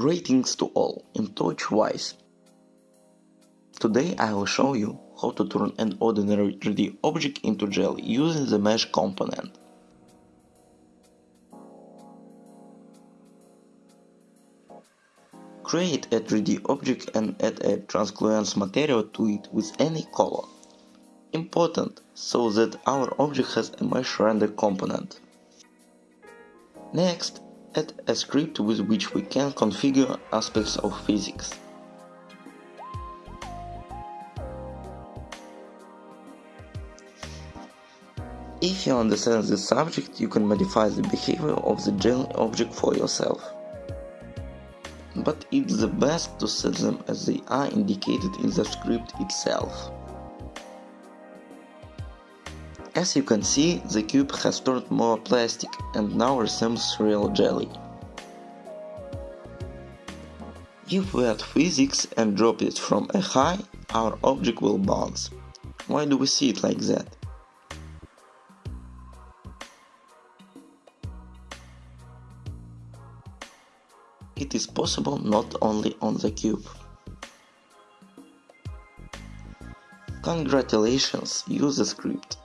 Greetings to all, in touch wise. Today I will show you how to turn an ordinary 3D object into jelly using the mesh component. Create a 3D object and add a translucent material to it with any color. Important, so that our object has a mesh render component. Next, add a script with which we can configure aspects of physics. If you understand the subject, you can modify the behavior of the jelly object for yourself. But it's the best to set them as they are indicated in the script itself. As you can see, the cube has turned more plastic and now resembles real jelly. If we add physics and drop it from a high, our object will bounce. Why do we see it like that? It is possible not only on the cube. Congratulations, use the script.